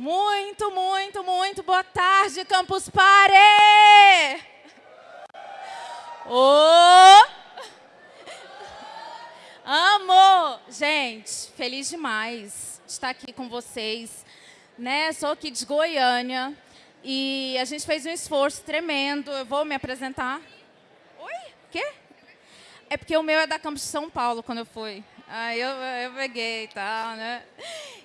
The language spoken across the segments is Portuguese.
Muito, muito, muito boa tarde, Campus Party! Oh! Amo! Gente, feliz demais de estar aqui com vocês. Né? Sou aqui de Goiânia e a gente fez um esforço tremendo. Eu vou me apresentar. Oi? Quê? É porque o meu é da Campus de São Paulo, quando eu fui. Aí eu, eu peguei e tal, né?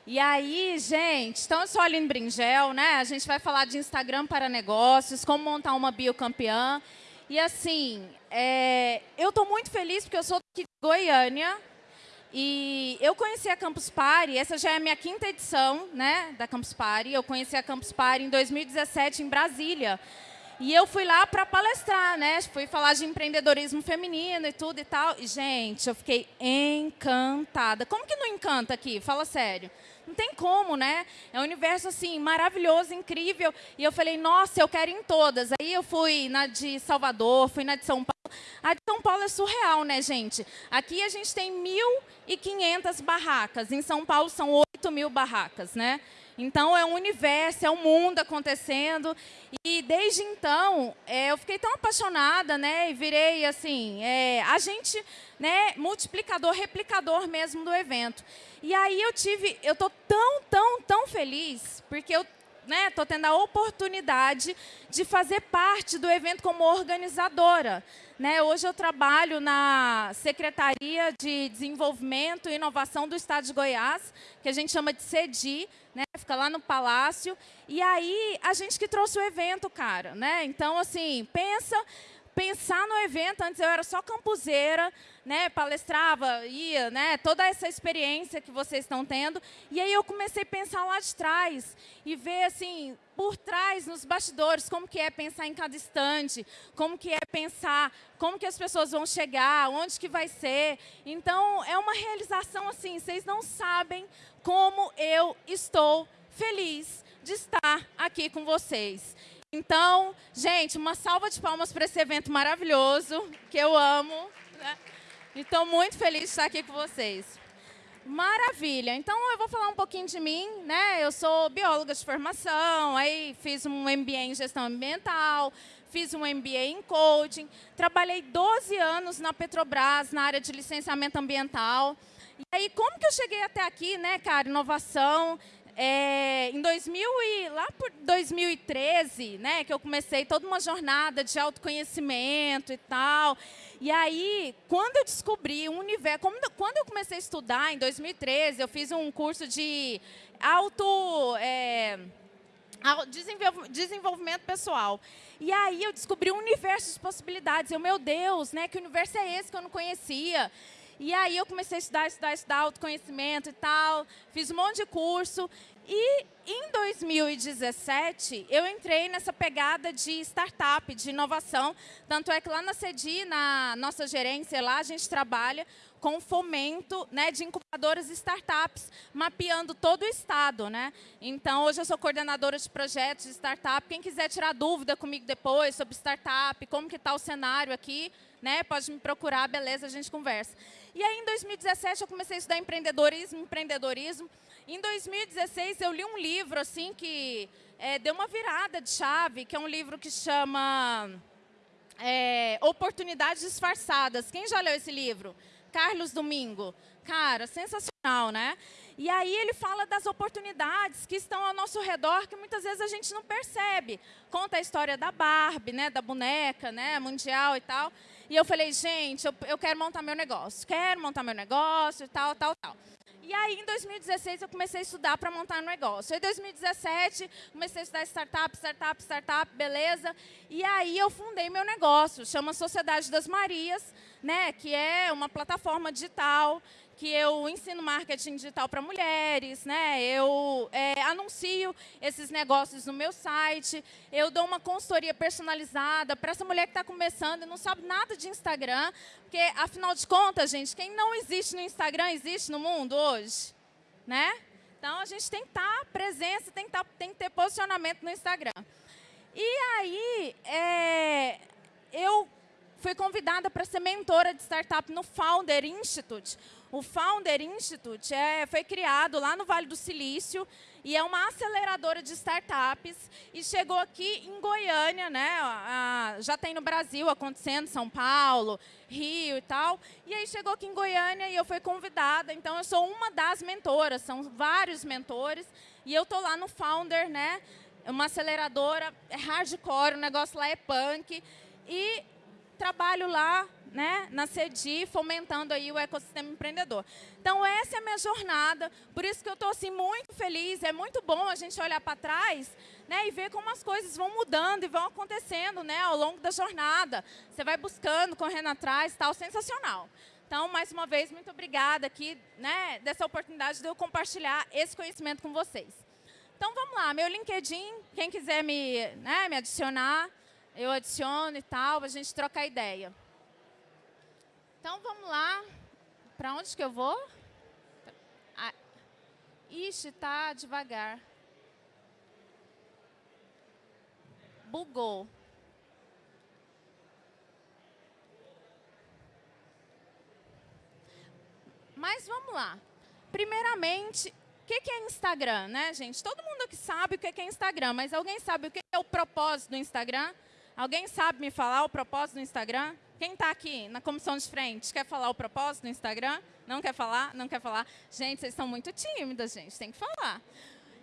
E aí, gente, então eu sou a Aline Bringel, né? A gente vai falar de Instagram para negócios, como montar uma biocampeã. E assim, é, eu estou muito feliz porque eu sou aqui de Goiânia e eu conheci a Campus Party, essa já é a minha quinta edição né, da Campus Party. Eu conheci a Campus Party em 2017 em Brasília. E eu fui lá para palestrar, né? Fui falar de empreendedorismo feminino e tudo e tal. E, gente, eu fiquei encantada. Como que não encanta aqui? Fala sério. Não tem como, né? É um universo, assim, maravilhoso, incrível. E eu falei, nossa, eu quero em todas. Aí eu fui na de Salvador, fui na de São Paulo. A de São Paulo é surreal, né, gente? Aqui a gente tem 1.500 barracas. Em São Paulo são 8 mil barracas, né? Então, é um universo, é um mundo acontecendo. E, desde então, é, eu fiquei tão apaixonada, né? E virei, assim, é, agente né, multiplicador, replicador mesmo do evento. E aí eu tive, eu estou tão, tão, tão feliz, porque eu né, estou tendo a oportunidade de fazer parte do evento como organizadora. Né, hoje eu trabalho na Secretaria de Desenvolvimento e Inovação do Estado de Goiás, que a gente chama de CEDI, né, fica lá no Palácio. E aí, a gente que trouxe o evento, cara. Né? Então, assim, pensa pensar no evento, antes eu era só campuseira, né, palestrava, ia, né, toda essa experiência que vocês estão tendo. E aí eu comecei a pensar lá de trás e ver assim, por trás, nos bastidores, como que é pensar em cada instante, como que é pensar, como que as pessoas vão chegar, onde que vai ser. Então, é uma realização assim, vocês não sabem como eu estou feliz de estar aqui com vocês. Então, gente, uma salva de palmas para esse evento maravilhoso, que eu amo. Né? E estou muito feliz de estar aqui com vocês. Maravilha. Então, eu vou falar um pouquinho de mim. Né? Eu sou bióloga de formação, aí fiz um MBA em gestão ambiental, fiz um MBA em coaching, trabalhei 12 anos na Petrobras, na área de licenciamento ambiental. E aí, como que eu cheguei até aqui, né, cara? Inovação, é, em 2000 e, lá por 2013, né, que eu comecei toda uma jornada de autoconhecimento e tal. E aí, quando eu descobri um universo, quando eu comecei a estudar, em 2013, eu fiz um curso de auto... É, desenvolvimento pessoal. E aí eu descobri um universo de possibilidades. Eu, meu Deus, né, que universo é esse que eu não conhecia? E aí eu comecei a estudar, estudar, estudar autoconhecimento e tal, fiz um monte de curso. E em 2017, eu entrei nessa pegada de startup, de inovação. Tanto é que lá na CEDI, na nossa gerência lá, a gente trabalha com fomento né, de incubadoras e startups, mapeando todo o estado. Né? Então, hoje eu sou coordenadora de projetos de startup. Quem quiser tirar dúvida comigo depois sobre startup, como que está o cenário aqui, né, pode me procurar, beleza, a gente conversa. E aí, em 2017, eu comecei a estudar empreendedorismo, empreendedorismo. Em 2016, eu li um livro assim que é, deu uma virada de chave, que é um livro que chama é, Oportunidades Disfarçadas. Quem já leu esse livro? Carlos Domingo. Cara, sensacional, né? E aí ele fala das oportunidades que estão ao nosso redor, que muitas vezes a gente não percebe. Conta a história da Barbie, né, da boneca, né, mundial e tal. E eu falei, gente, eu, eu quero montar meu negócio, quero montar meu negócio, tal, tal, tal. E aí, em 2016, eu comecei a estudar para montar um negócio. Em 2017, comecei a estudar startup, startup, startup, beleza. E aí, eu fundei meu negócio, chama Sociedade das Marias, né, que é uma plataforma digital que eu ensino marketing digital para mulheres, né? eu é, anuncio esses negócios no meu site, eu dou uma consultoria personalizada para essa mulher que está começando e não sabe nada de Instagram, porque, afinal de contas, gente, quem não existe no Instagram existe no mundo hoje, né? Então, a gente tem que estar tá presença, tem que, tá, tem que ter posicionamento no Instagram. E aí, é, eu fui convidada para ser mentora de startup no Founder Institute. O Founder Institute é, foi criado lá no Vale do Silício e é uma aceleradora de startups e chegou aqui em Goiânia, né? já tem no Brasil acontecendo, São Paulo, Rio e tal. E aí chegou aqui em Goiânia e eu fui convidada. Então eu sou uma das mentoras, são vários mentores e eu tô lá no Founder, né? Uma aceleradora, é hardcore, o negócio lá é punk e trabalho lá né, na CEDI, fomentando aí o ecossistema empreendedor. Então, essa é a minha jornada, por isso que eu estou assim, muito feliz, é muito bom a gente olhar para trás né, e ver como as coisas vão mudando e vão acontecendo né, ao longo da jornada. Você vai buscando, correndo atrás, tal, sensacional. Então, mais uma vez, muito obrigada aqui né, dessa oportunidade de eu compartilhar esse conhecimento com vocês. Então, vamos lá, meu LinkedIn, quem quiser me, né, me adicionar, eu adiciono e tal, a gente troca ideia. Então, vamos lá. Para onde que eu vou? Ah, ixi, tá devagar. Bugou. Mas vamos lá. Primeiramente, o que, que é Instagram, né, gente? Todo mundo aqui sabe o que, que é Instagram, mas alguém sabe o que é o propósito do Instagram? Alguém sabe me falar o propósito do Instagram? Quem está aqui na comissão de frente quer falar o propósito do Instagram? Não quer falar? Não quer falar? Gente, vocês são muito tímidas, gente. Tem que falar.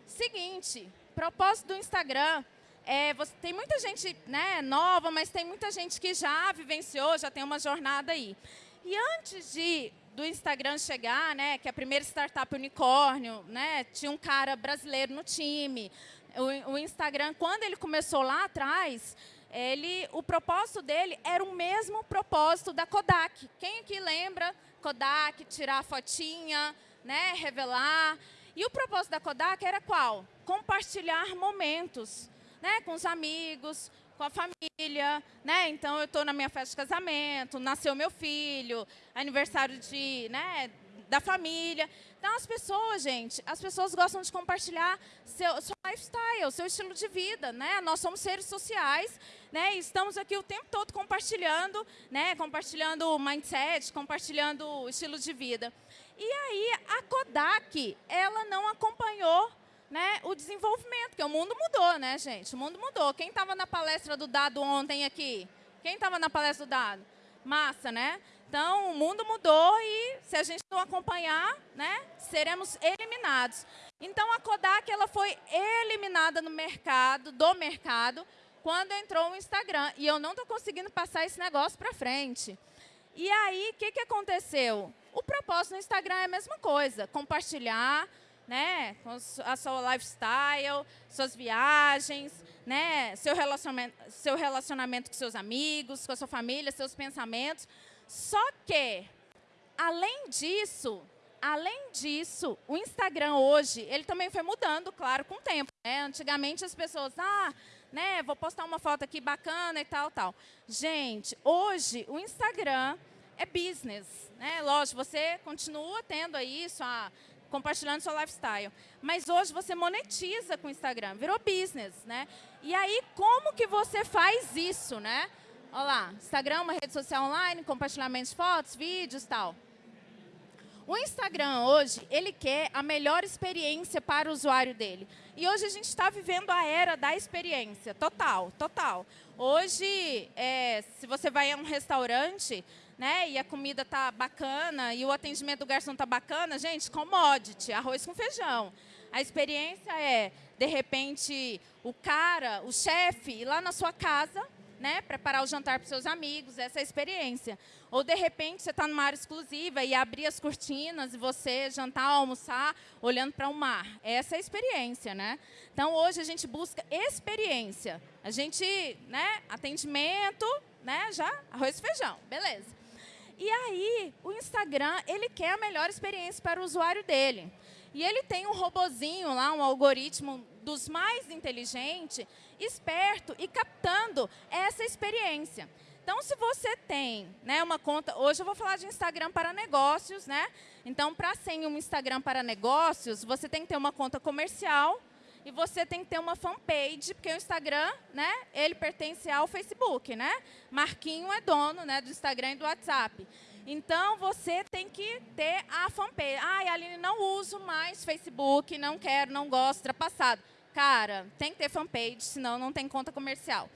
Seguinte, propósito do Instagram. É, você, tem muita gente né, nova, mas tem muita gente que já vivenciou, já tem uma jornada aí. E antes de do Instagram chegar, né, que é a primeira startup unicórnio, né, tinha um cara brasileiro no time. O, o Instagram, quando ele começou lá atrás, ele, o propósito dele era o mesmo propósito da Kodak. Quem aqui lembra Kodak, tirar a fotinha, né, revelar? E o propósito da Kodak era qual? Compartilhar momentos né, com os amigos, com a família, né? Então eu estou na minha festa de casamento, nasceu meu filho, aniversário de, né, da família. Então, as pessoas, gente, as pessoas gostam de compartilhar seu, seu lifestyle, seu estilo de vida, né? Nós somos seres sociais, né? E estamos aqui o tempo todo compartilhando, né? Compartilhando mindset, compartilhando estilo de vida. E aí, a Kodak, ela não acompanhou né, o desenvolvimento, porque o mundo mudou, né, gente? O mundo mudou. Quem estava na palestra do Dado ontem aqui? Quem estava na palestra do Dado? Massa, né? Então, o mundo mudou e, se a gente não acompanhar, né, seremos eliminados. Então, a Kodak ela foi eliminada no mercado, do mercado, quando entrou o Instagram. E eu não estou conseguindo passar esse negócio para frente. E aí, o que, que aconteceu? O propósito no Instagram é a mesma coisa, compartilhar né, a sua lifestyle, suas viagens, né, seu relacionamento, seu relacionamento com seus amigos, com a sua família, seus pensamentos. Só que, além disso, além disso, o Instagram hoje, ele também foi mudando, claro, com o tempo. Né? Antigamente as pessoas, ah, né, vou postar uma foto aqui bacana e tal, tal. Gente, hoje o Instagram é business, né? Lógico, você continua tendo aí sua compartilhando seu lifestyle. Mas hoje você monetiza com o Instagram, virou business, né? E aí, como que você faz isso, né? Olha lá, Instagram é uma rede social online, compartilhamento de fotos, vídeos tal. O Instagram hoje, ele quer a melhor experiência para o usuário dele. E hoje a gente está vivendo a era da experiência, total, total. Hoje, é, se você vai a um restaurante, né, e a comida tá bacana, e o atendimento do garçom tá bacana, gente, commodity, arroz com feijão. A experiência é, de repente, o cara, o chefe, ir lá na sua casa, né, preparar o jantar para seus amigos, essa é a experiência. Ou, de repente, você está numa área exclusiva e abrir as cortinas e você jantar, almoçar, olhando para o mar. Essa é a experiência, né? Então, hoje a gente busca experiência. A gente, né, atendimento, né, já arroz e feijão, beleza. E aí, o Instagram, ele quer a melhor experiência para o usuário dele. E ele tem um robozinho lá, um algoritmo dos mais inteligentes, esperto e captando essa experiência. Então, se você tem né, uma conta... Hoje eu vou falar de Instagram para negócios, né? Então, para ser um Instagram para negócios, você tem que ter uma conta comercial e você tem que ter uma fanpage, porque o Instagram, né, ele pertence ao Facebook, né? Marquinho é dono, né, do Instagram e do WhatsApp. Então, você tem que ter a fanpage. Ah, Aline, não uso mais Facebook, não quero, não gosto, ultrapassado. Cara, tem que ter fanpage, senão não tem conta comercial.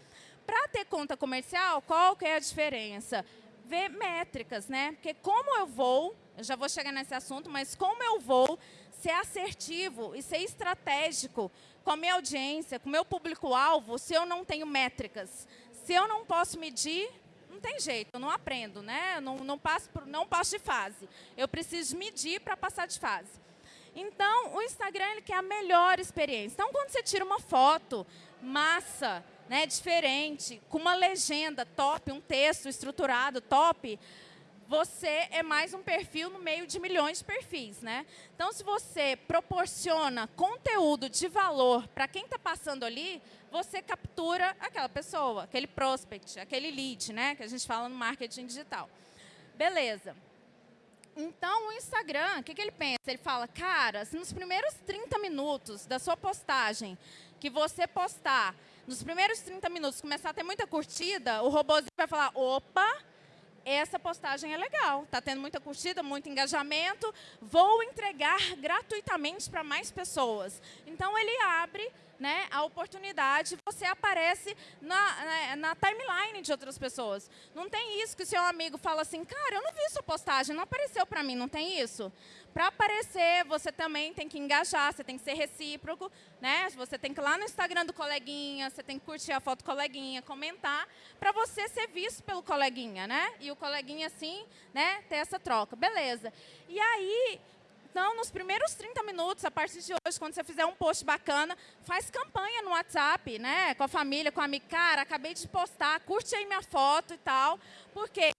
Para ter conta comercial, qual que é a diferença? Ver métricas, né? Porque como eu vou, eu já vou chegar nesse assunto, mas como eu vou ser assertivo e ser estratégico com a minha audiência, com o meu público-alvo, se eu não tenho métricas? Se eu não posso medir, não tem jeito, eu não aprendo, né? Eu não, não, passo, não passo de fase. Eu preciso medir para passar de fase. Então, o Instagram ele quer a melhor experiência. Então, quando você tira uma foto massa, né, diferente, com uma legenda top, um texto estruturado top, você é mais um perfil no meio de milhões de perfis, né? Então, se você proporciona conteúdo de valor para quem está passando ali, você captura aquela pessoa, aquele prospect, aquele lead, né? Que a gente fala no marketing digital. Beleza. Então, o Instagram, o que, que ele pensa? Ele fala, cara, se nos primeiros 30 minutos da sua postagem, que você postar, nos primeiros 30 minutos começar a ter muita curtida, o robôzinho vai falar, opa, essa postagem é legal, está tendo muita curtida, muito engajamento, vou entregar gratuitamente para mais pessoas. Então, ele abre né, a oportunidade, você aparece na, na, na, timeline de outras pessoas. Não tem isso que o seu amigo fala assim, cara, eu não vi sua postagem, não apareceu para mim, não tem isso? Para aparecer, você também tem que engajar, você tem que ser recíproco, né? Você tem que ir lá no Instagram do coleguinha, você tem que curtir a foto do coleguinha, comentar, para você ser visto pelo coleguinha, né? E o coleguinha, assim, né, ter essa troca. Beleza. E aí, então, nos primeiros 30 minutos, a partir de hoje, quando você fizer um post bacana, faz campanha no WhatsApp, né? Com a família, com a amiga. Cara, acabei de postar, curte aí minha foto e tal. Porque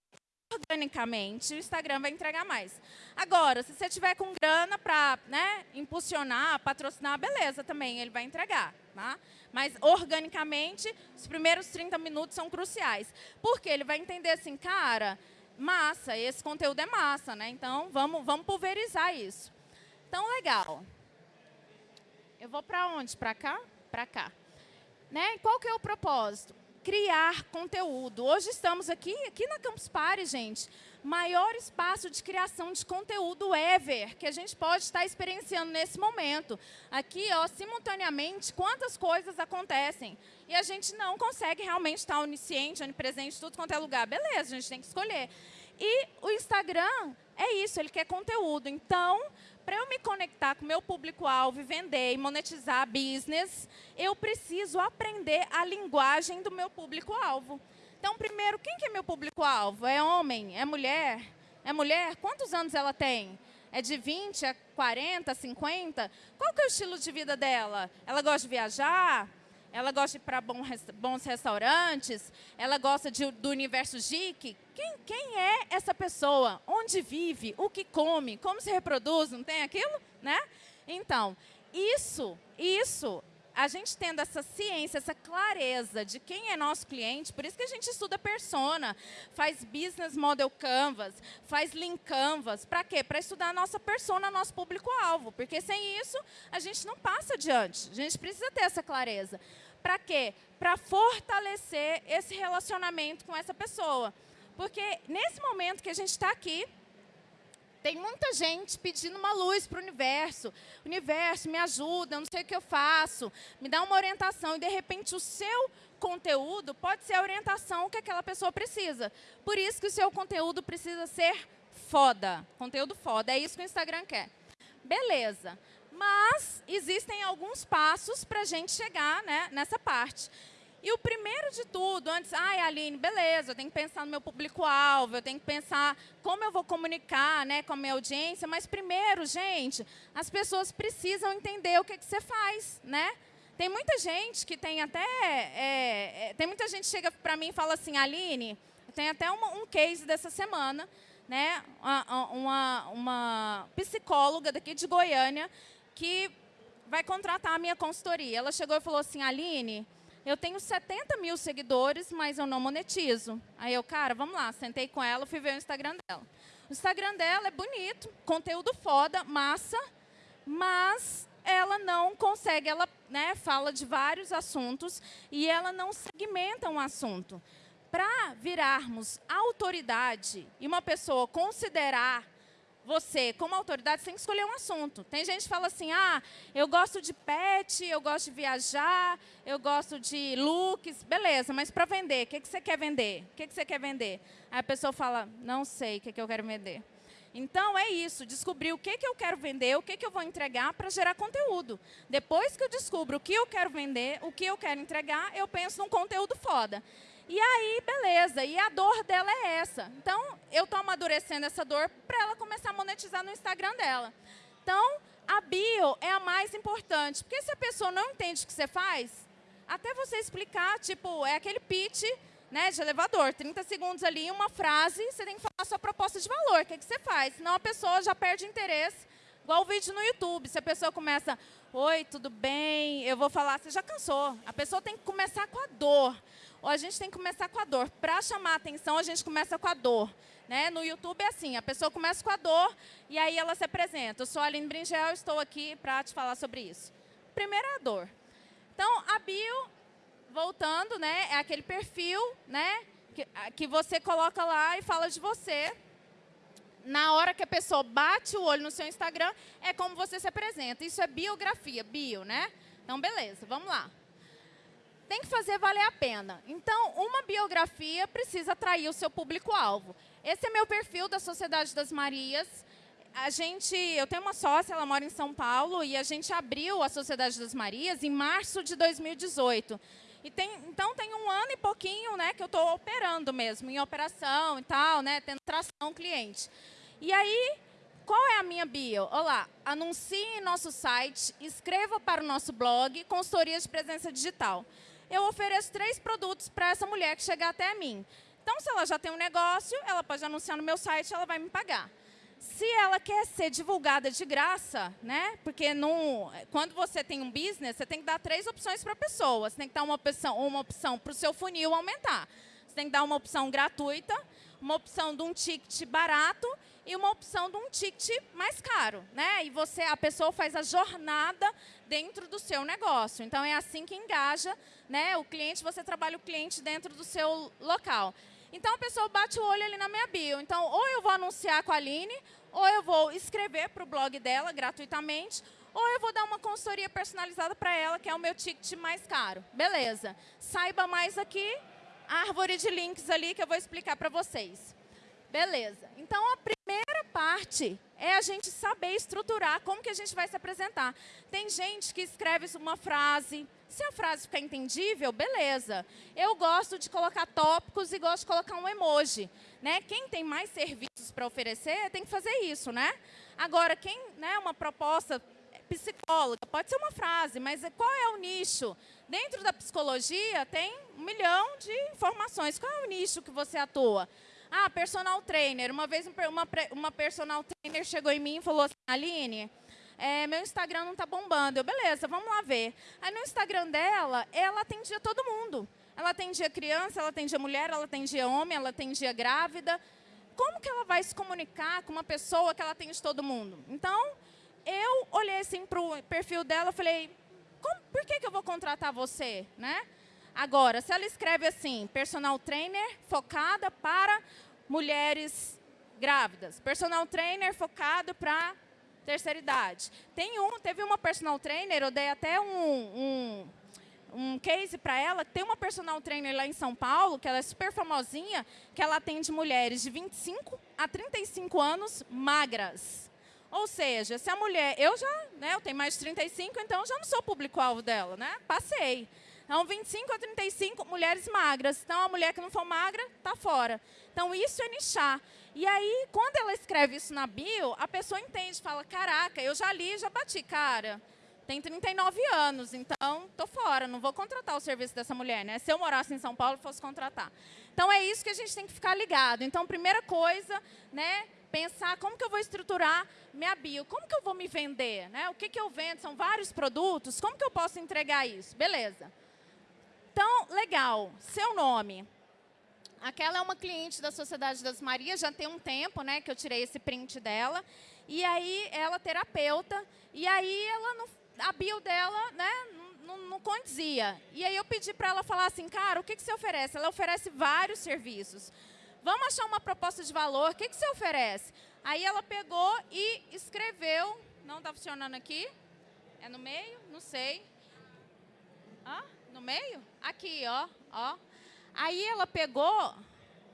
organicamente, o Instagram vai entregar mais. Agora, se você tiver com grana para né, impulsionar, patrocinar, beleza, também ele vai entregar. Tá? Mas, organicamente, os primeiros 30 minutos são cruciais. Porque ele vai entender assim, cara, massa, esse conteúdo é massa, né? Então, vamos, vamos pulverizar isso. Então, legal. Eu vou para onde? Para cá? Para cá. Né? Qual que é o propósito? criar conteúdo. Hoje estamos aqui, aqui na Campus Party, gente, maior espaço de criação de conteúdo ever que a gente pode estar experienciando nesse momento. Aqui, ó, simultaneamente, quantas coisas acontecem. E a gente não consegue realmente estar onisciente, onipresente, tudo quanto é lugar. Beleza, a gente tem que escolher. E o Instagram é isso, ele quer conteúdo. Então, para eu me conectar com meu público-alvo, vender e monetizar business, eu preciso aprender a linguagem do meu público-alvo. Então, primeiro, quem que é meu público-alvo? É homem? É mulher? É mulher? Quantos anos ela tem? É de 20 a 40, 50? Qual que é o estilo de vida dela? Ela gosta de viajar? Ela gosta de ir para bons restaurantes? Ela gosta de, do universo geek? Quem, quem é essa pessoa? Onde vive? O que come? Como se reproduz? Não tem aquilo? Né? Então, isso, isso a gente tendo essa ciência, essa clareza de quem é nosso cliente, por isso que a gente estuda persona, faz business model canvas, faz link canvas, para quê? Para estudar a nossa persona, nosso público-alvo, porque sem isso a gente não passa adiante, a gente precisa ter essa clareza. Para quê? Para fortalecer esse relacionamento com essa pessoa. Porque nesse momento que a gente está aqui, tem muita gente pedindo uma luz para o universo. Universo, me ajuda, eu não sei o que eu faço. Me dá uma orientação. E, de repente, o seu conteúdo pode ser a orientação que aquela pessoa precisa. Por isso que o seu conteúdo precisa ser foda. Conteúdo foda. É isso que o Instagram quer. Beleza. Mas existem alguns passos para a gente chegar né, nessa parte. E o primeiro de tudo, antes, ai, Aline, beleza, eu tenho que pensar no meu público-alvo, eu tenho que pensar como eu vou comunicar né, com a minha audiência, mas primeiro, gente, as pessoas precisam entender o que, que você faz, né? Tem muita gente que tem até... É, é, tem muita gente que chega para mim e fala assim, Aline, tem até uma, um case dessa semana, né? Uma, uma, uma psicóloga daqui de Goiânia que vai contratar a minha consultoria. Ela chegou e falou assim, Aline, eu tenho 70 mil seguidores, mas eu não monetizo. Aí eu, cara, vamos lá, sentei com ela, fui ver o Instagram dela. O Instagram dela é bonito, conteúdo foda, massa, mas ela não consegue, ela né, fala de vários assuntos e ela não segmenta um assunto. Para virarmos autoridade e uma pessoa considerar você, como autoridade, tem que escolher um assunto. Tem gente que fala assim, ah, eu gosto de pet, eu gosto de viajar, eu gosto de looks, beleza, mas para vender, o que, que você quer vender? O que, que você quer vender? Aí a pessoa fala, não sei o que, que eu quero vender. Então, é isso, descobrir o que, que eu quero vender, o que, que eu vou entregar para gerar conteúdo. Depois que eu descubro o que eu quero vender, o que eu quero entregar, eu penso num conteúdo foda. E aí, beleza, e a dor dela é essa. Então, eu estou amadurecendo essa dor para ela começar a monetizar no Instagram dela. Então, a bio é a mais importante, porque se a pessoa não entende o que você faz, até você explicar, tipo, é aquele pitch né, de elevador, 30 segundos ali, uma frase, você tem que falar sua proposta de valor, o que, é que você faz? Senão a pessoa já perde interesse, igual o vídeo no YouTube, se a pessoa começa, oi, tudo bem, eu vou falar, você já cansou. A pessoa tem que começar com a dor ou a gente tem que começar com a dor. Para chamar a atenção, a gente começa com a dor. Né? No YouTube é assim, a pessoa começa com a dor e aí ela se apresenta. Eu sou a Aline Bringel, estou aqui para te falar sobre isso. Primeiro é a dor. Então, a bio, voltando, né, é aquele perfil né, que, que você coloca lá e fala de você. Na hora que a pessoa bate o olho no seu Instagram, é como você se apresenta. Isso é biografia, bio, né? Então, beleza, vamos lá tem que fazer valer a pena. Então, uma biografia precisa atrair o seu público-alvo. Esse é meu perfil da Sociedade das Marias. A gente, eu tenho uma sócia, ela mora em São Paulo, e a gente abriu a Sociedade das Marias em março de 2018. E tem, então, tem um ano e pouquinho né, que eu estou operando mesmo, em operação e tal, né, tendo tração cliente. E aí, qual é a minha bio? Olá, anuncie em nosso site, escreva para o nosso blog, consultoria de presença digital eu ofereço três produtos para essa mulher que chegar até mim. Então, se ela já tem um negócio, ela pode anunciar no meu site, ela vai me pagar. Se ela quer ser divulgada de graça, né? Porque no, quando você tem um business, você tem que dar três opções para a pessoa. Você tem que dar uma opção, uma opção para o seu funil aumentar. Você tem que dar uma opção gratuita, uma opção de um ticket barato e uma opção de um ticket mais caro, né? E você, a pessoa faz a jornada dentro do seu negócio. Então é assim que engaja, né? O cliente, você trabalha o cliente dentro do seu local. Então a pessoa bate o olho ali na minha bio. Então ou eu vou anunciar com a Aline, ou eu vou escrever para o blog dela gratuitamente, ou eu vou dar uma consultoria personalizada para ela, que é o meu ticket mais caro. Beleza. Saiba mais aqui, árvore de links ali que eu vou explicar para vocês. Beleza. Então, a primeira parte é a gente saber estruturar como que a gente vai se apresentar. Tem gente que escreve uma frase, se a frase ficar entendível, beleza. Eu gosto de colocar tópicos e gosto de colocar um emoji. Né? Quem tem mais serviços para oferecer tem que fazer isso. Né? Agora, quem, né, uma proposta psicóloga, pode ser uma frase, mas qual é o nicho? Dentro da psicologia tem um milhão de informações. Qual é o nicho que você atua? Ah, personal trainer. Uma vez uma, uma personal trainer chegou em mim e falou assim, Aline, é, meu Instagram não está bombando. Eu, beleza, vamos lá ver. Aí no Instagram dela, ela atendia todo mundo. Ela atendia criança, ela atendia mulher, ela atendia homem, ela atendia grávida. Como que ela vai se comunicar com uma pessoa que ela atende todo mundo? Então, eu olhei assim para o perfil dela e falei, por que, que eu vou contratar você? Né? Agora, se ela escreve assim, personal trainer focada para mulheres grávidas, personal trainer focado para terceira idade. Tem um, teve uma personal trainer, eu dei até um, um, um case para ela, tem uma personal trainer lá em São Paulo, que ela é super famosinha, que ela atende mulheres de 25 a 35 anos magras. Ou seja, se a mulher, eu já, né, eu tenho mais de 35, então já não sou público-alvo dela, né? Passei. Então, 25 a 35, mulheres magras. Então, a mulher que não for magra, está fora. Então, isso é nichar. E aí, quando ela escreve isso na bio, a pessoa entende, fala, caraca, eu já li, já bati, cara. Tem 39 anos, então estou fora, não vou contratar o serviço dessa mulher, né? Se eu morasse em São Paulo, fosse contratar. Então, é isso que a gente tem que ficar ligado. Então, primeira coisa, né? pensar como que eu vou estruturar minha bio, como que eu vou me vender, né? O que, que eu vendo? São vários produtos, como que eu posso entregar isso? Beleza. Então, legal, seu nome. Aquela é uma cliente da Sociedade das Marias, já tem um tempo né, que eu tirei esse print dela. E aí, ela terapeuta, e aí ela não, a bio dela, né, não, não condizia. E aí eu pedi para ela falar assim, cara, o que, que você oferece? Ela oferece vários serviços. Vamos achar uma proposta de valor, o que, que você oferece? Aí ela pegou e escreveu, não está funcionando aqui, é no meio? Não sei. Ah, no meio? Aqui, ó, ó. Aí ela pegou,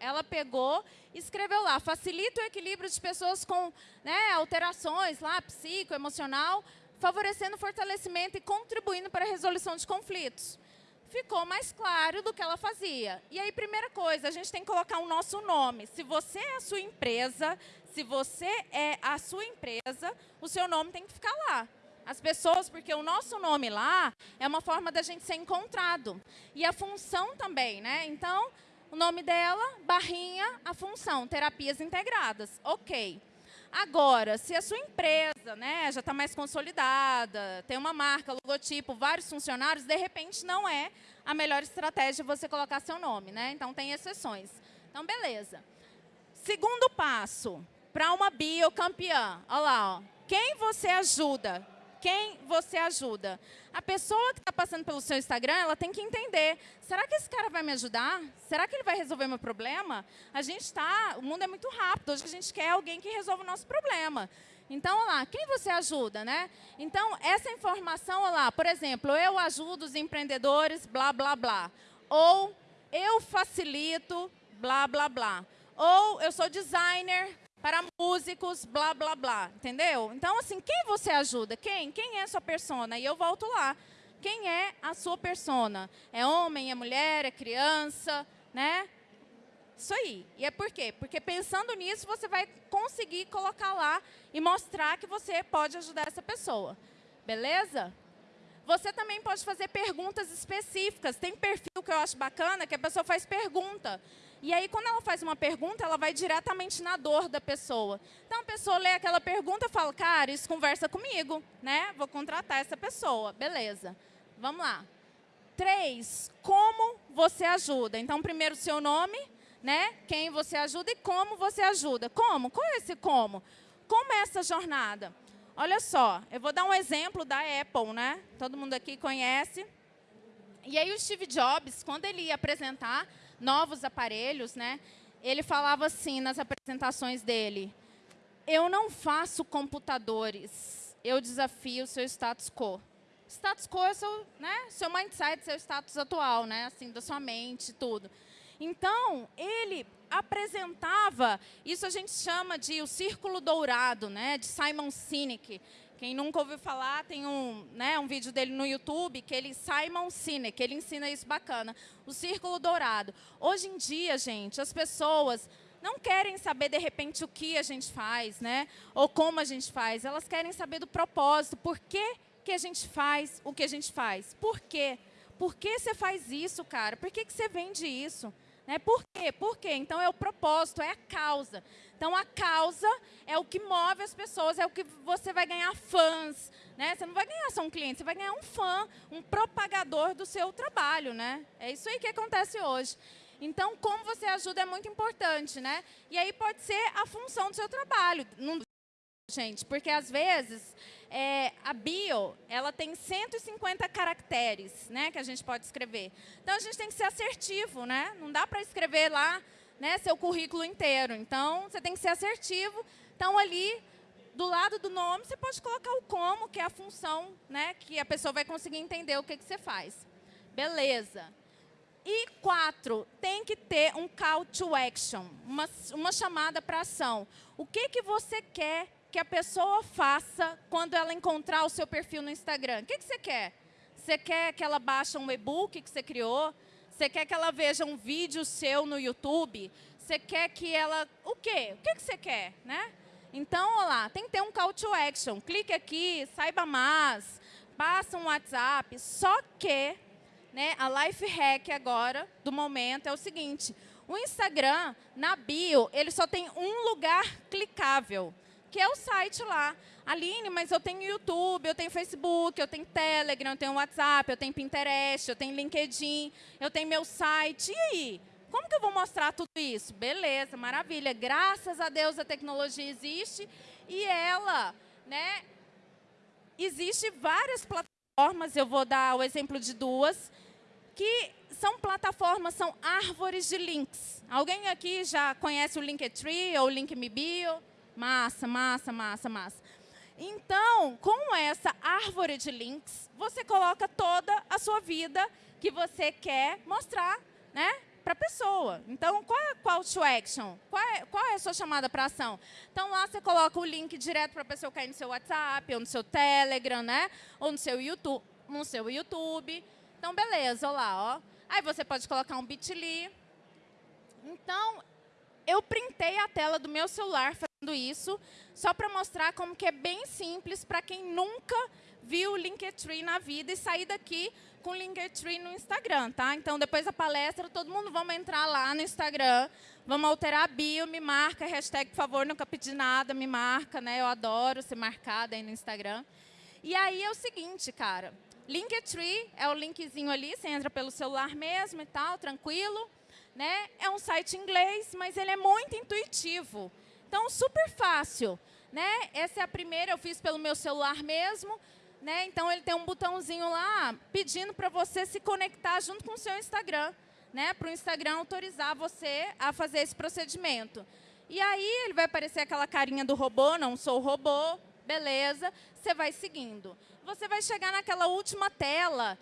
ela pegou escreveu lá, facilita o equilíbrio de pessoas com né, alterações lá, psicoemocional, favorecendo o fortalecimento e contribuindo para a resolução de conflitos. Ficou mais claro do que ela fazia. E aí, primeira coisa, a gente tem que colocar o nosso nome. Se você é a sua empresa, se você é a sua empresa, o seu nome tem que ficar lá. As pessoas, porque o nosso nome lá é uma forma da gente ser encontrado. E a função também, né? Então, o nome dela, barrinha, a função, terapias integradas. Ok. Agora, se a sua empresa né, já está mais consolidada, tem uma marca, logotipo, vários funcionários, de repente não é a melhor estratégia você colocar seu nome. Né? Então, tem exceções. Então, beleza. Segundo passo, para uma biocampeã. Olha lá, ó. quem você ajuda? Quem você ajuda. A pessoa que está passando pelo seu Instagram, ela tem que entender, será que esse cara vai me ajudar? Será que ele vai resolver meu problema? A gente está, o mundo é muito rápido, hoje a gente quer alguém que resolva o nosso problema. Então, olha lá, quem você ajuda, né? Então, essa informação, olha lá, por exemplo, eu ajudo os empreendedores, blá, blá, blá. Ou eu facilito, blá, blá, blá. Ou eu sou designer, para músicos, blá, blá, blá, entendeu? Então, assim, quem você ajuda? Quem? Quem é a sua persona? E eu volto lá. Quem é a sua persona? É homem, é mulher, é criança, né? Isso aí. E é por quê? Porque pensando nisso, você vai conseguir colocar lá e mostrar que você pode ajudar essa pessoa. Beleza? Você também pode fazer perguntas específicas. Tem perfil que eu acho bacana, que a pessoa faz pergunta. E aí, quando ela faz uma pergunta, ela vai diretamente na dor da pessoa. Então, a pessoa lê aquela pergunta e fala, cara, isso conversa comigo, né? Vou contratar essa pessoa. Beleza. Vamos lá. Três, como você ajuda? Então, primeiro, seu nome, né? Quem você ajuda e como você ajuda. Como? Qual é esse como? Como é essa jornada? Olha só, eu vou dar um exemplo da Apple, né? Todo mundo aqui conhece. E aí o Steve Jobs, quando ele ia apresentar novos aparelhos, né? Ele falava assim nas apresentações dele: Eu não faço computadores, eu desafio o seu status quo. Status quo é seu, né, seu mindset, seu status atual, né, assim, da sua mente, tudo. Então, ele apresentava, isso a gente chama de o círculo dourado, né, de Simon Sinek. Quem nunca ouviu falar, tem um, né, um vídeo dele no YouTube, que ele, Simon Sinek, ele ensina isso bacana. O círculo dourado. Hoje em dia, gente, as pessoas não querem saber, de repente, o que a gente faz, né? Ou como a gente faz. Elas querem saber do propósito. Por que, que a gente faz o que a gente faz? Por quê? Por que você faz isso, cara? Por que, que você vende isso? Né? Por quê? Por quê? Então, é o propósito, é a causa. Então, a causa é o que move as pessoas, é o que você vai ganhar fãs. Né? Você não vai ganhar só um cliente, você vai ganhar um fã, um propagador do seu trabalho. Né? É isso aí que acontece hoje. Então, como você ajuda é muito importante. Né? E aí pode ser a função do seu trabalho. Gente, porque às vezes é, a bio ela tem 150 caracteres, né, que a gente pode escrever. Então a gente tem que ser assertivo, né? Não dá para escrever lá, né, seu currículo inteiro. Então você tem que ser assertivo. Então ali do lado do nome você pode colocar o como, que é a função, né, que a pessoa vai conseguir entender o que que você faz. Beleza. E quatro, tem que ter um call to action, uma, uma chamada para ação. O que, que você quer que a pessoa faça quando ela encontrar o seu perfil no Instagram? O que, que você quer? Você quer que ela baixe um e-book que você criou? Você quer que ela veja um vídeo seu no YouTube? Você quer que ela... O quê? O que, que você quer? Né? Então, olha lá, tem que ter um call to action. Clique aqui, saiba mais, passa um WhatsApp. Só que né, a life hack agora, do momento, é o seguinte. O Instagram, na bio, ele só tem um lugar clicável que é o site lá. Aline, mas eu tenho YouTube, eu tenho Facebook, eu tenho Telegram, eu tenho WhatsApp, eu tenho Pinterest, eu tenho LinkedIn, eu tenho meu site. E aí? Como que eu vou mostrar tudo isso? Beleza, maravilha. Graças a Deus a tecnologia existe E ela, né, existe várias plataformas, eu vou dar o exemplo de duas, que são plataformas, são árvores de links. Alguém aqui já conhece o Linktree ou o LinkMeBio? Massa, massa, massa, massa. Então, com essa árvore de links, você coloca toda a sua vida que você quer mostrar né, para a pessoa. Então, qual é a call to action? Qual é, qual é a sua chamada para ação? Então, lá você coloca o link direto para a pessoa cair no seu WhatsApp, ou no seu Telegram, né? ou no seu YouTube. No seu YouTube. Então, beleza, olha lá. Ó. Aí você pode colocar um bit.ly. Então, eu printei a tela do meu celular isso, só para mostrar como que é bem simples para quem nunca viu o Linktree na vida e sair daqui com o Linktree no Instagram, tá? Então, depois da palestra, todo mundo vamos entrar lá no Instagram, vamos alterar a bio, me marca, hashtag, por favor, nunca pedi nada, me marca, né? Eu adoro ser marcada aí no Instagram. E aí é o seguinte, cara, Linktree é o linkzinho ali, você entra pelo celular mesmo e tal, tranquilo. Né? É um site inglês, mas ele é muito intuitivo. Então, super fácil. Né? Essa é a primeira, eu fiz pelo meu celular mesmo. Né? Então, ele tem um botãozinho lá pedindo para você se conectar junto com o seu Instagram. Né? Para o Instagram autorizar você a fazer esse procedimento. E aí, ele vai aparecer aquela carinha do robô, não sou robô, beleza. Você vai seguindo. Você vai chegar naquela última tela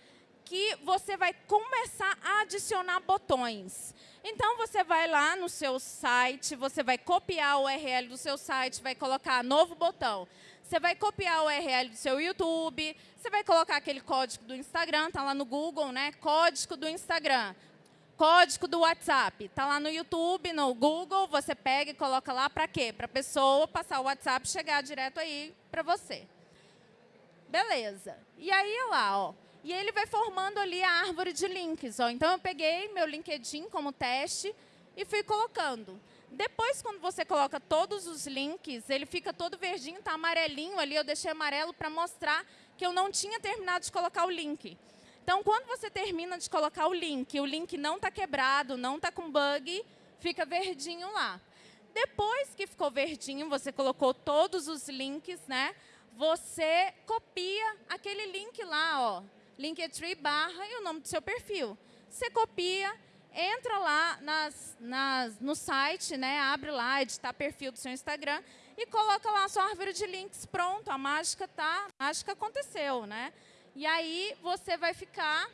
que você vai começar a adicionar botões. Então, você vai lá no seu site, você vai copiar o URL do seu site, vai colocar novo botão. Você vai copiar o URL do seu YouTube, você vai colocar aquele código do Instagram, está lá no Google, né? Código do Instagram. Código do WhatsApp, está lá no YouTube, no Google, você pega e coloca lá para quê? Para a pessoa passar o WhatsApp chegar direto aí para você. Beleza. E aí, lá, ó, e ele vai formando ali a árvore de links. Ó. Então, eu peguei meu LinkedIn como teste e fui colocando. Depois, quando você coloca todos os links, ele fica todo verdinho, está amarelinho ali. Eu deixei amarelo para mostrar que eu não tinha terminado de colocar o link. Então, quando você termina de colocar o link, o link não está quebrado, não está com bug, fica verdinho lá. Depois que ficou verdinho, você colocou todos os links, né? Você copia aquele link lá, ó, Linktree barra e o nome do seu perfil. Você copia, entra lá nas, nas, no site, né, abre lá, editar perfil do seu Instagram e coloca lá a sua árvore de links. Pronto, a mágica tá, a mágica aconteceu, né? E aí você vai ficar,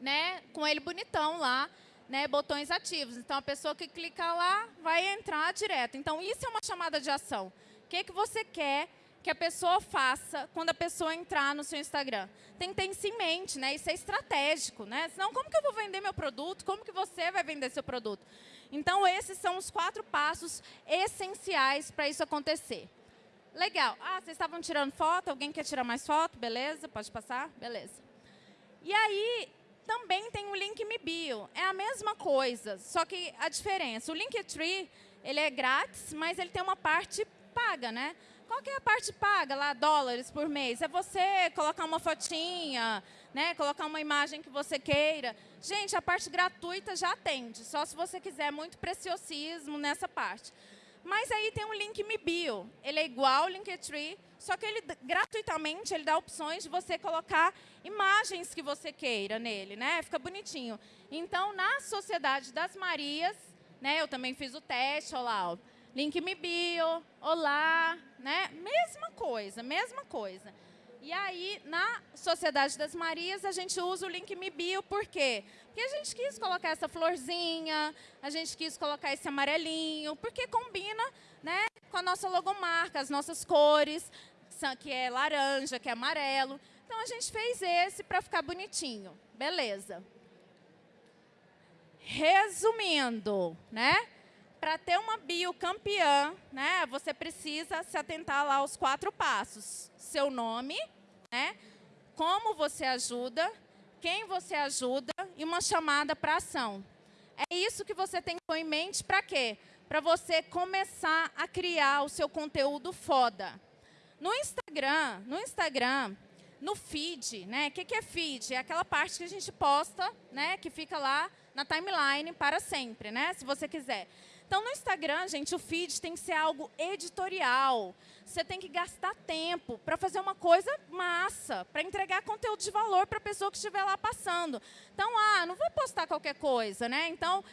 né, com ele bonitão lá, né, botões ativos. Então a pessoa que clica lá vai entrar direto. Então isso é uma chamada de ação. O que, que você quer que a pessoa faça quando a pessoa entrar no seu Instagram. Tem que ter isso em mente, né? Isso é estratégico, né? Senão, como que eu vou vender meu produto? Como que você vai vender seu produto? Então, esses são os quatro passos essenciais para isso acontecer. Legal. Ah, vocês estavam tirando foto? Alguém quer tirar mais foto? Beleza, pode passar? Beleza. E aí, também tem o link Me Bio. É a mesma coisa, só que a diferença, o Linktree, ele é grátis, mas ele tem uma parte paga, né? Qual que é a parte paga lá, dólares por mês? É você colocar uma fotinha, né? colocar uma imagem que você queira. Gente, a parte gratuita já atende, só se você quiser muito preciosismo nessa parte. Mas aí tem um link Me Bio. Ele é igual ao Linktree, só que ele gratuitamente ele dá opções de você colocar imagens que você queira nele, né? Fica bonitinho. Então, na Sociedade das Marias, né, eu também fiz o teste, olha lá, ó, link me bio, olá, né? Mesma coisa, mesma coisa. E aí, na Sociedade das Marias, a gente usa o link me bio, por quê? Porque a gente quis colocar essa florzinha, a gente quis colocar esse amarelinho, porque combina né, com a nossa logomarca, as nossas cores, que é laranja, que é amarelo. Então, a gente fez esse para ficar bonitinho. Beleza. Resumindo, né? Para ter uma bio campeã, né, você precisa se atentar lá aos quatro passos. Seu nome, né, como você ajuda, quem você ajuda e uma chamada para ação. É isso que você tem que ter em mente para quê? Para você começar a criar o seu conteúdo foda. No Instagram, no Instagram, no feed, né? O que, que é feed? É aquela parte que a gente posta, né? Que fica lá na timeline para sempre, né? Se você quiser. Então, no Instagram, gente, o feed tem que ser algo editorial. Você tem que gastar tempo para fazer uma coisa massa, para entregar conteúdo de valor para a pessoa que estiver lá passando. Então, ah, não vou postar qualquer coisa, né? Então,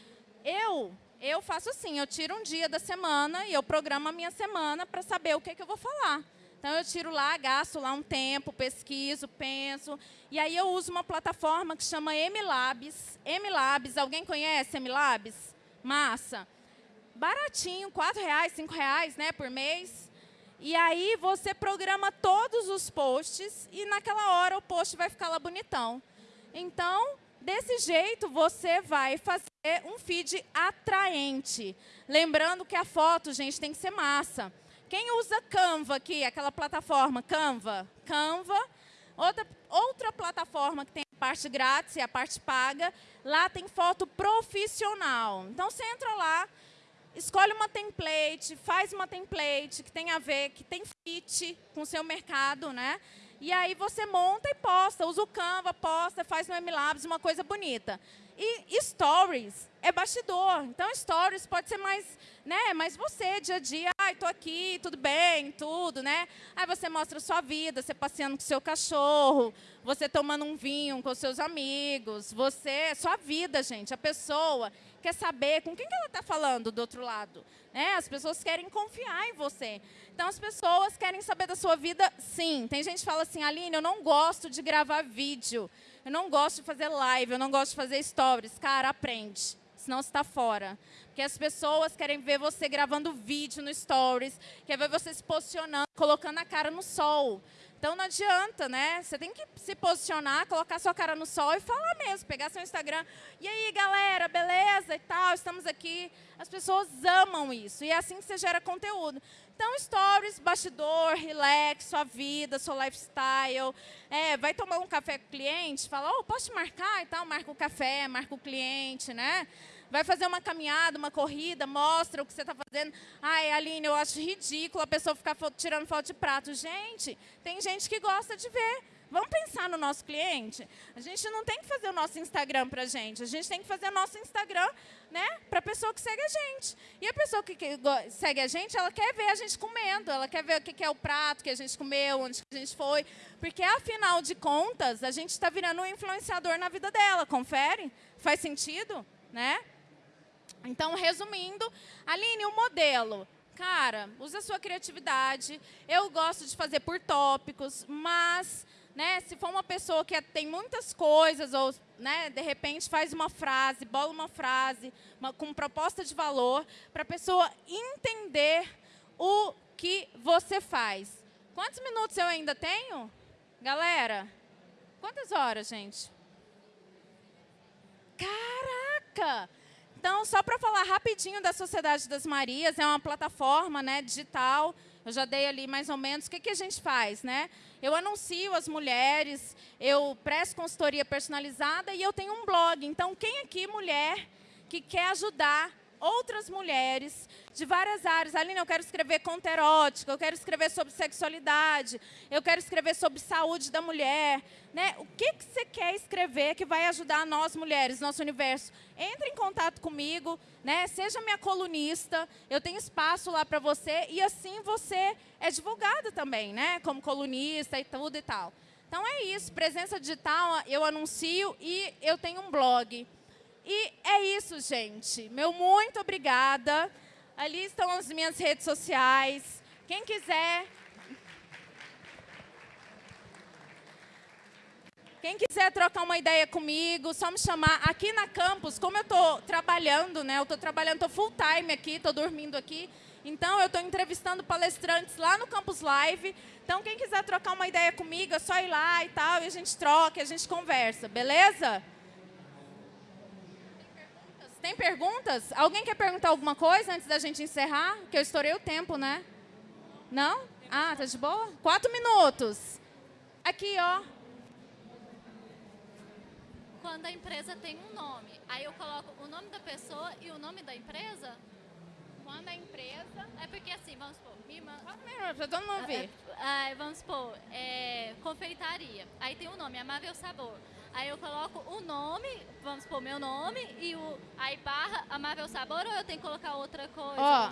eu eu faço assim, eu tiro um dia da semana e eu programo a minha semana para saber o que, que eu vou falar. Então, eu tiro lá, gasto lá um tempo, pesquiso, penso. E aí, eu uso uma plataforma que chama MLabs. MLabs, alguém conhece MLabs? Massa. Baratinho, R$ reais, R$ reais, né, por mês. E aí, você programa todos os posts e, naquela hora, o post vai ficar lá bonitão. Então, desse jeito, você vai fazer um feed atraente. Lembrando que a foto, gente, tem que ser massa. Quem usa Canva aqui, aquela plataforma Canva? Canva. Outra, outra plataforma que tem a parte grátis e a parte paga, lá tem foto profissional. Então, você entra lá, escolhe uma template, faz uma template que tem a ver, que tem fit com o seu mercado, né? E aí você monta e posta, usa o Canva, posta, faz no MLabs uma coisa bonita. E stories é bastidor. Então, stories pode ser mais, né, mais você, dia a dia. Ai, tô aqui, tudo bem, tudo, né? Aí você mostra a sua vida, você passeando com seu cachorro, você tomando um vinho com seus amigos, você, sua vida, gente. A pessoa quer saber com quem que ela está falando do outro lado. Né? As pessoas querem confiar em você. Então, as pessoas querem saber da sua vida, sim. Tem gente que fala assim, Aline, eu não gosto de gravar vídeo. Eu não gosto de fazer live, eu não gosto de fazer stories. Cara, aprende, senão você está fora. Porque as pessoas querem ver você gravando vídeo no stories, quer ver você se posicionando, colocando a cara no sol. Então não adianta, né? Você tem que se posicionar, colocar sua cara no sol e falar mesmo, pegar seu Instagram. E aí, galera, beleza e tal, estamos aqui. As pessoas amam isso e é assim que você gera conteúdo. Então, stories, bastidor, relax, sua vida, seu lifestyle. É, vai tomar um café com o cliente, fala, oh, posso te marcar e tal, marca o café, marca o cliente, né? Vai fazer uma caminhada, uma corrida, mostra o que você está fazendo. Ai, Aline, eu acho ridículo a pessoa ficar tirando foto de prato. Gente, tem gente que gosta de ver. Vamos pensar no nosso cliente? A gente não tem que fazer o nosso Instagram para gente. A gente tem que fazer o nosso Instagram né, para a pessoa que segue a gente. E a pessoa que, que, segue a gente, ela quer ver a gente comendo. Ela quer ver o que, que é o prato que a gente comeu, onde a gente foi. Porque, afinal de contas, a gente está virando um influenciador na vida dela. Confere? Faz sentido? Né? Então, resumindo, Aline, o modelo. Cara, usa a sua criatividade. Eu gosto de fazer por tópicos, mas né, se for uma pessoa que tem muitas coisas, ou né, de repente faz uma frase, bola uma frase uma, com proposta de valor, para a pessoa entender o que você faz. Quantos minutos eu ainda tenho? Galera, quantas horas, gente? Caraca! Então, só para falar rapidinho da Sociedade das Marias, é uma plataforma né, digital, eu já dei ali mais ou menos, o que, que a gente faz? Né? Eu anuncio as mulheres, eu presto consultoria personalizada e eu tenho um blog. Então, quem aqui, mulher, que quer ajudar outras mulheres de várias áreas. Aline, eu quero escrever conto erótico, eu quero escrever sobre sexualidade, eu quero escrever sobre saúde da mulher. Né? O que, que você quer escrever que vai ajudar nós mulheres, nosso universo? Entre em contato comigo, né? seja minha colunista, eu tenho espaço lá para você e assim você é divulgada também, né? como colunista e tudo e tal. Então é isso, presença digital, eu anuncio e eu tenho um blog. E é isso, gente. Meu muito obrigada. Ali estão as minhas redes sociais. Quem quiser... Quem quiser trocar uma ideia comigo, só me chamar. Aqui na campus, como eu estou trabalhando, né? Eu estou trabalhando, estou full time aqui, estou dormindo aqui. Então, eu estou entrevistando palestrantes lá no Campus Live. Então, quem quiser trocar uma ideia comigo, é só ir lá e tal, e a gente troca, a gente conversa, beleza? Tem perguntas? Alguém quer perguntar alguma coisa antes da gente encerrar? Que eu estourei o tempo, né? Não? Ah, tá de boa? Quatro minutos. Aqui, ó. Quando a empresa tem um nome, aí eu coloco o nome da pessoa e o nome da empresa? Quando a empresa... É porque assim, vamos supor, minha irmã... Quatro minutos, pra todo mundo ver. É, é, vamos supor, é, confeitaria. Aí tem o um nome, Amável Sabor. Aí eu coloco o nome, vamos pôr meu nome, e o, aí barra Amável Sabor, ou eu tenho que colocar outra coisa? Ó,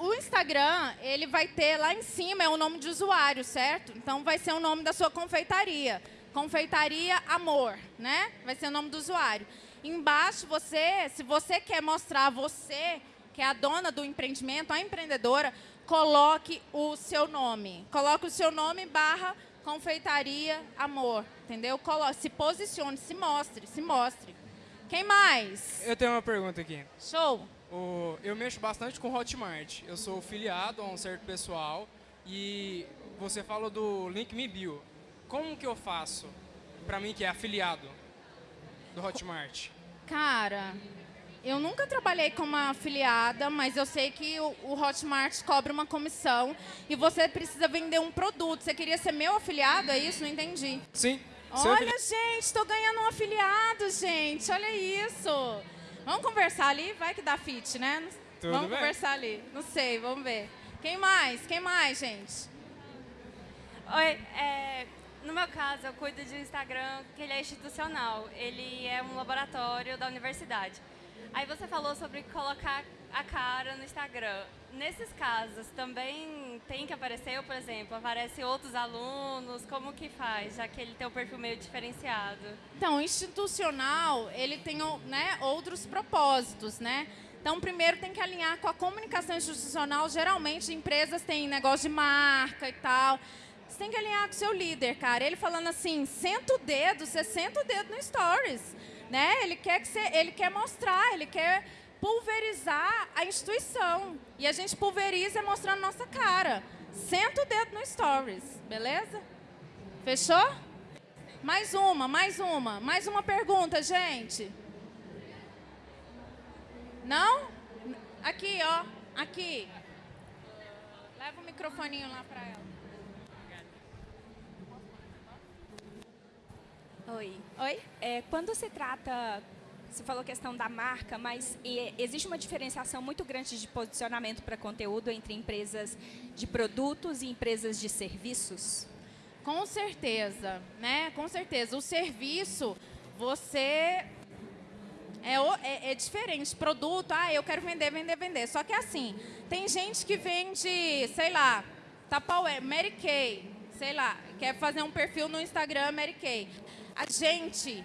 o Instagram, ele vai ter lá em cima, é o nome de usuário, certo? Então vai ser o nome da sua confeitaria. Confeitaria Amor, né? Vai ser o nome do usuário. Embaixo, você, se você quer mostrar você, que é a dona do empreendimento, a empreendedora, coloque o seu nome. Coloque o seu nome barra confeitaria Amor, entendeu? Se posicione, se mostre, se mostre. Quem mais? Eu tenho uma pergunta aqui. Show. O- eu mexo bastante com Hotmart. Eu sou filiado a um certo pessoal e você falou do Link Me Bio. Como que eu faço para mim que é afiliado do Hotmart? Cara, eu nunca trabalhei como afiliada, mas eu sei que o, o Hotmart cobra uma comissão e você precisa vender um produto. Você queria ser meu afiliado, é isso? Não entendi. Sim. Olha, afili- gente, estou ganhando um afiliado, gente. Olha isso. Vamos conversar ali? Vai que dá fit, né? Tudo vamos bem. conversar ali. Não sei, vamos ver. Quem mais? Quem mais, gente? Oi, é, no meu caso, eu cuido de um Instagram que ele é institucional. Ele é um laboratório da universidade. Aí você falou sobre colocar a cara no Instagram. Nesses casos, também tem que aparecer, por exemplo, aparece outros alunos? Como que faz, já que ele tem um perfil meio diferenciado? Então, institucional, ele tem né, outros propósitos, né? Então, primeiro tem que alinhar com a comunicação institucional. Geralmente, empresas têm negócio de marca e tal. Você tem que alinhar com o seu líder, cara. Ele falando assim, senta o dedo, você senta o dedo no Stories, né? Ele quer, que você, ele quer mostrar, ele quer pulverizar a instituição. E a gente pulveriza mostrando nossa cara. Senta o dedo no Stories, beleza? Fechou? Mais uma, mais uma, mais uma pergunta, gente. Não? Aqui, ó, aqui. Leva o microfoninho lá para ela. Oi. Oi? É, quando se trata, você falou questão da marca, mas e, existe uma diferenciação muito grande de posicionamento para conteúdo entre empresas de produtos e empresas de serviços? Com certeza, né? Com certeza. O serviço, você é, é- é diferente. Produto, ah, eu quero vender, vender, vender. Só que assim, tem gente que vende, sei lá, Tupperware, Mary Kay, sei lá, quer fazer um perfil no Instagram Mary Kay. A gente,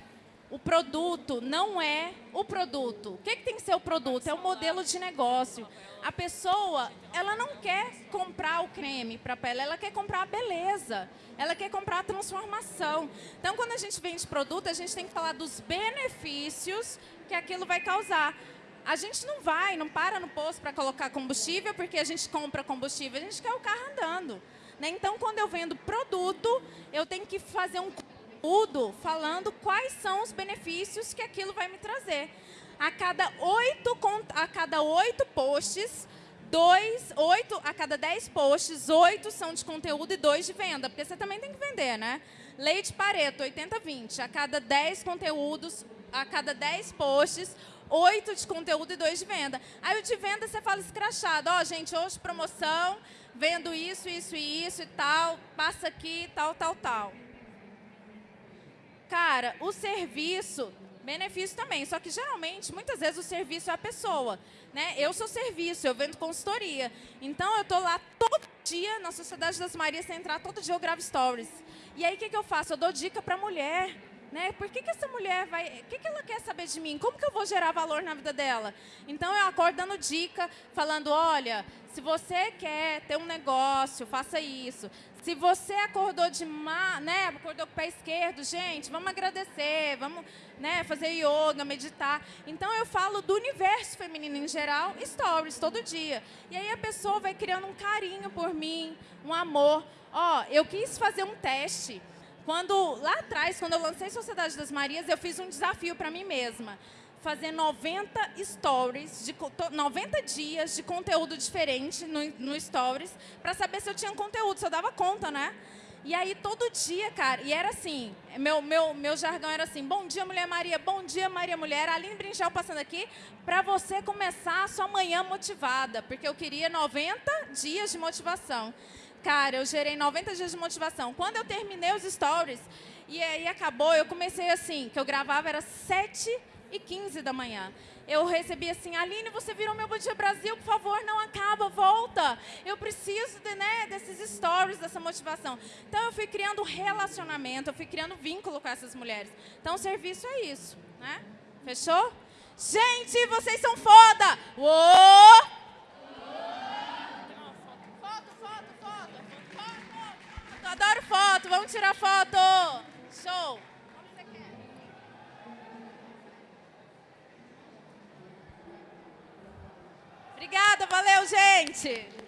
o produto não é o produto. O que, que tem que ser o produto? É o modelo de negócio. A pessoa, ela não quer comprar o creme para pele, ela quer comprar a beleza. Ela quer comprar a transformação. Então, quando a gente vende produto, a gente tem que falar dos benefícios que aquilo vai causar. A gente não vai, não para no posto para colocar combustível porque a gente compra combustível, a gente quer o carro andando. né? Então, quando eu vendo produto, eu tenho que fazer um conteúdo falando quais são os benefícios que aquilo vai me trazer. A cada oito, a cada oito posts, dois, oito, a cada dez posts, oito são de conteúdo e dois de venda, porque você também tem que vender, né? Lei de Pareto, 80-20. A cada 10 conteúdos, a cada 10 posts, oito de conteúdo e dois de venda. Aí o de venda você fala escrachado, ó, gente, hoje promoção, vendo isso, isso e isso e tal, passa aqui, tal, tal, tal. Cara, o serviço, benefício também, só que geralmente, muitas vezes o serviço é a pessoa, né? Eu sou serviço, eu vendo consultoria. Então eu tô lá todo dia na Sociedade das Marias, entrar todo dia eu gravo stories. E aí o que, que eu faço? Eu dou dica para mulher, né? Por que, que essa mulher vai. O que, que ela quer saber de mim? Como que eu vou gerar valor na vida dela? Então eu acordo dando dica, falando: olha, se você quer ter um negócio, faça isso. Se você acordou de má, né, acordou com o pé esquerdo, gente, vamos agradecer, vamos, né, fazer yoga, meditar. Então eu falo do universo feminino em geral, stories todo dia. E aí a pessoa vai criando um carinho por mim, um amor. Ó, eu quis fazer um teste. Quando lá atrás, quando eu lancei Sociedade das Marias, eu fiz um desafio para mim mesma. Fazer 90 stories, de, co- to- 90 dias de conteúdo diferente no, no stories, para saber se eu tinha conteúdo, se eu dava conta, né? E aí, todo dia, cara, e era assim, meu, meu, meu jargão era assim, bom dia, Mulher Maria, bom dia, Maria Mulher, Aline Brinchel passando aqui, para você começar a sua manhã motivada, porque eu queria 90 dias de motivação. Cara, eu gerei 90 dias de motivação. Quando eu terminei os stories, E aí acabou, eu comecei assim, que eu gravava era 7 e 15 da manhã. Eu recebi assim, Aline, você virou meu Bom Brasil, por favor, não acaba, volta. Eu preciso de, né, desses stories, dessa motivação. Então eu fui criando relacionamento, eu fui criando vínculo com essas mulheres. Então o serviço é isso, né? Fechou? Gente, vocês são foda! Uou! Adoro foto, vamos tirar foto. Show. Como você quer? Obrigada, valeu, gente.